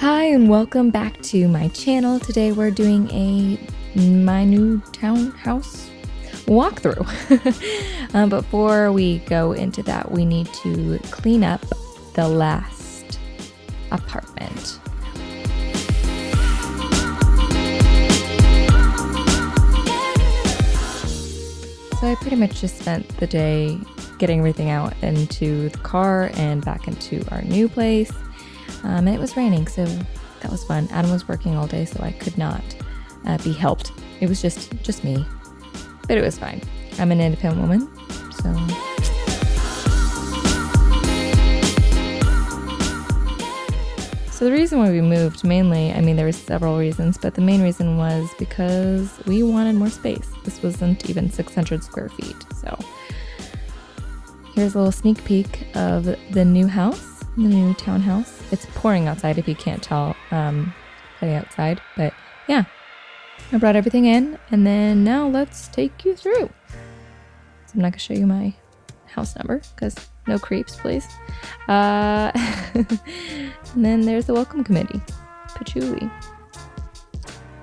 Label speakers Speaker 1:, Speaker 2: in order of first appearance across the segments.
Speaker 1: Hi and welcome back to my channel. Today we're doing a my new townhouse walkthrough. um, before we go into that, we need to clean up the last apartment. So I pretty much just spent the day getting everything out into the car and back into our new place. Um, and it was raining, so that was fun. Adam was working all day, so I could not uh, be helped. It was just just me, but it was fine. I'm an independent woman, so. So the reason why we moved mainly, I mean, there were several reasons, but the main reason was because we wanted more space. This wasn't even 600 square feet. So here's a little sneak peek of the new house, the new townhouse. It's pouring outside if you can't tell um, the outside, but yeah, I brought everything in and then now let's take you through. So I'm not gonna show you my house number because no creeps, please. Uh, and then there's the welcome committee, patchouli.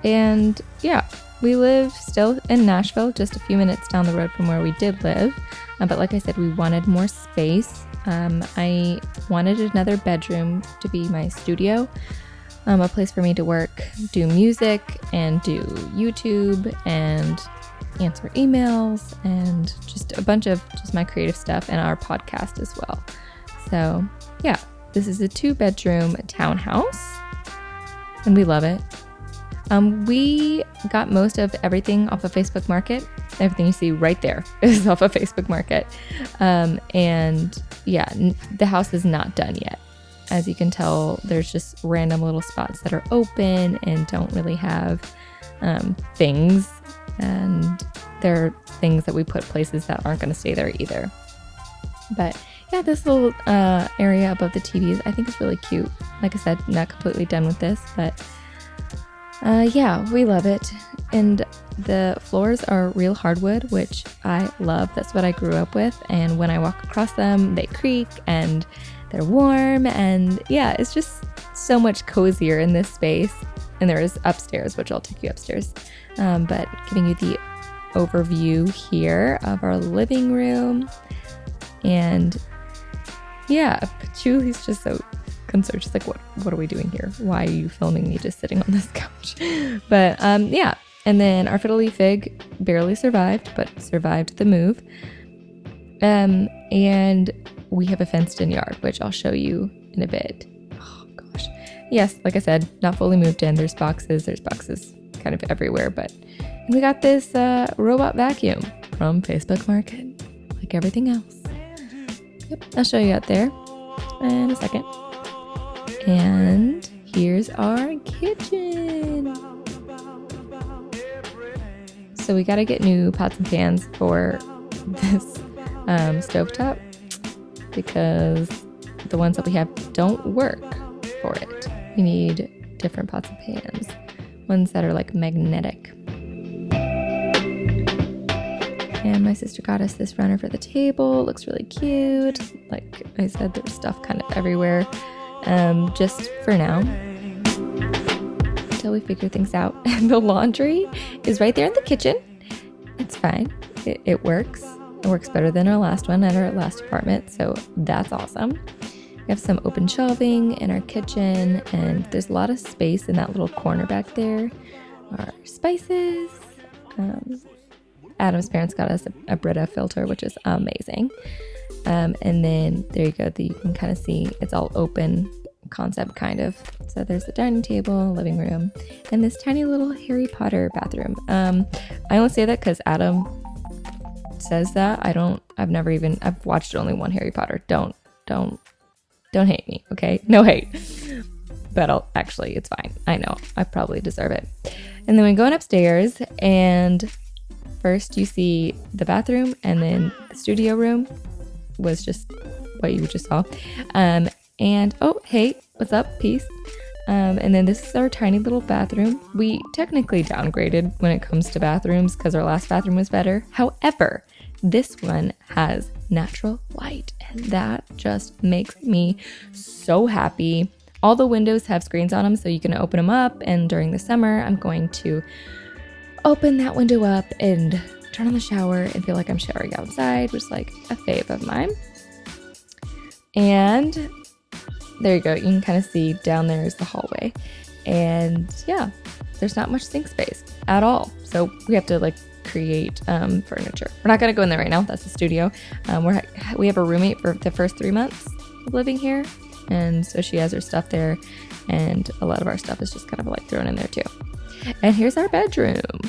Speaker 1: And yeah, we live still in Nashville, just a few minutes down the road from where we did live. Uh, but like I said, we wanted more space. Um, I wanted another bedroom to be my studio, um, a place for me to work, do music, and do YouTube and answer emails and just a bunch of just my creative stuff and our podcast as well. So, yeah, this is a two bedroom townhouse and we love it. Um, we got most of everything off of Facebook Market. Everything you see right there is off of Facebook Market. Um, and yeah, n- the house is not done yet. As you can tell, there's just random little spots that are open and don't really have um, things and there are things that we put places that aren't going to stay there either. But yeah, this little uh, area above the TVs I think is really cute. Like I said, not completely done with this, but uh, yeah, we love it. And the floors are real hardwood, which I love. That's what I grew up with. And when I walk across them, they creak and they're warm. And yeah, it's just so much cozier in this space. And there is upstairs, which I'll take you upstairs um, but giving you the overview here of our living room. And yeah, Patchouli's just so concerned. She's like, what, what are we doing here? Why are you filming me just sitting on this couch? but um, yeah, and then our fiddle-leaf fig barely survived, but survived the move. Um, and we have a fenced in yard, which I'll show you in a bit. Oh gosh. Yes, like I said, not fully moved in. There's boxes, there's boxes kind of everywhere. But we got this uh, robot vacuum from Facebook Market, like everything else. Yep, I'll show you out there in a second. And here's our kitchen. So we got to get new pots and pans for this um, stovetop because the ones that we have don't work for it. We need different pots and pans ones that are like magnetic. And my sister got us this runner for the table. Looks really cute. Like I said, there's stuff kind of everywhere. Um, just for now, until we figure things out. And the laundry is right there in the kitchen. It's fine. It, it works. It works better than our last one at our last apartment. So that's awesome. We have some open shelving in our kitchen, and there's a lot of space in that little corner back there. Our spices. Um, Adam's parents got us a, a Brita filter, which is amazing. Um, and then there you go. The, you can kind of see it's all open concept, kind of. So there's the dining table, living room, and this tiny little Harry Potter bathroom. Um, I only say that because Adam says that. I don't. I've never even. I've watched only one Harry Potter. Don't. Don't don't hate me, okay? No hate. But I'll, actually, it's fine. I know. I probably deserve it. And then we go upstairs, and first you see the bathroom, and then the studio room was just what you just saw. Um, and oh, hey, what's up? Peace. Um, and then this is our tiny little bathroom. We technically downgraded when it comes to bathrooms because our last bathroom was better. However, this one has natural light, and that just makes me so happy. all the windows have screens on them, so you can open them up. And during the summer, I'm going to open that window up and turn on the shower and feel like I'm showering outside, which is like a fave of mine. And there you go. You can kind of see down there is the hallway. And yeah, there's not much sink space at all. So we have to like create um, furniture. We're not going to go in there right now. That's the studio. Um, we're, we have a roommate for the first three months of living here. And so she has her stuff there. And a lot of our stuff is just kind of like thrown in there too. And here's our bedroom.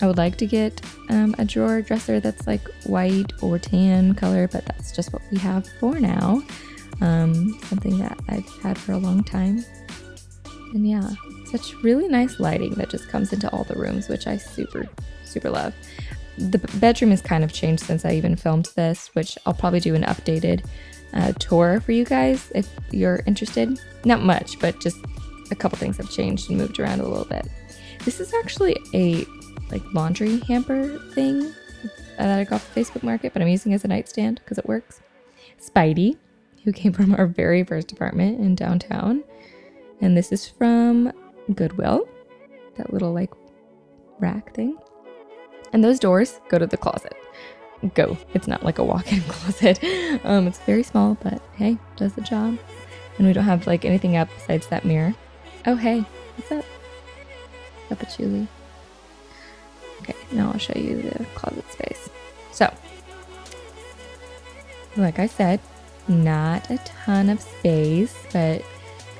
Speaker 1: I would like to get um, a drawer dresser that's like white or tan color, but that's just what we have for now. Um, something that I've had for a long time. And yeah, such really nice lighting that just comes into all the rooms, which I super, super love. The bedroom has kind of changed since I even filmed this, which I'll probably do an updated uh, tour for you guys if you're interested. Not much, but just a couple things have changed and moved around a little bit. This is actually a like laundry hamper thing that I got off Facebook Market, but I'm using as a nightstand because it works. Spidey, who came from our very first apartment in downtown, and this is from Goodwill, that little like rack thing. And those doors go to the closet. Go. It's not like a walk-in closet. Um, it's very small, but hey, does the job. And we don't have like anything up besides that mirror. Oh hey, what's up? Up Julie. Okay, now I'll show you the closet space. So, like I said, not a ton of space, but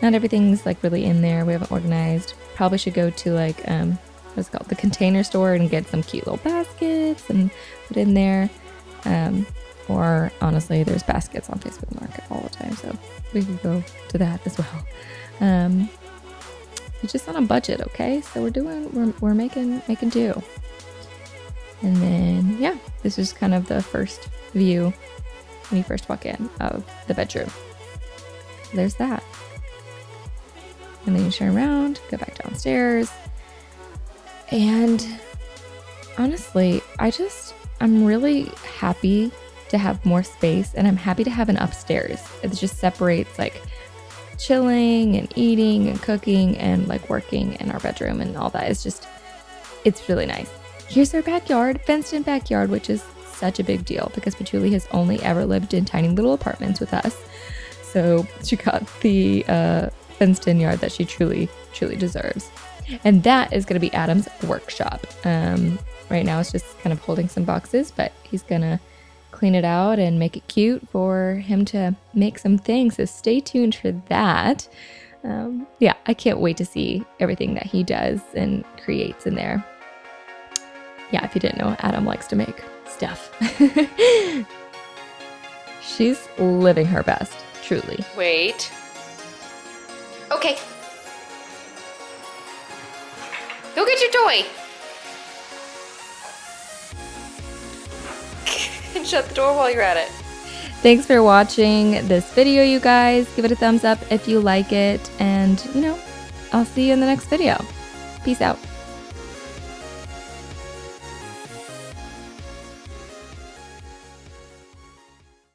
Speaker 1: not everything's like really in there. We haven't organized. Probably should go to like um what's called the container store and get some cute little baskets and put in there. Um, or honestly, there's baskets on Facebook Market all the time, so we could go to that as well. Um, just on a budget, okay? So we're doing we're, we're making making do. And then yeah, this is kind of the first view when you first walk in of the bedroom. There's that. And then you turn around, go back downstairs. And honestly, I just, I'm really happy to have more space and I'm happy to have an upstairs. It just separates like chilling and eating and cooking and like working in our bedroom and all that. It's just, it's really nice. Here's our backyard, fenced in backyard, which is such a big deal because Patchouli has only ever lived in tiny little apartments with us. So she got the uh, fenced in yard that she truly, truly deserves. And that is going to be Adam's workshop. Um, right now it's just kind of holding some boxes, but he's going to clean it out and make it cute for him to make some things. So stay tuned for that. Um, yeah, I can't wait to see everything that he does and creates in there yeah, if you didn't know, Adam likes to make stuff. She's living her best, truly.
Speaker 2: Wait. Okay. Go get your toy. and shut the door while you're at it.
Speaker 1: Thanks for watching this video, you guys. Give it a thumbs up if you like it. And, you know, I'll see you in the next video. Peace out.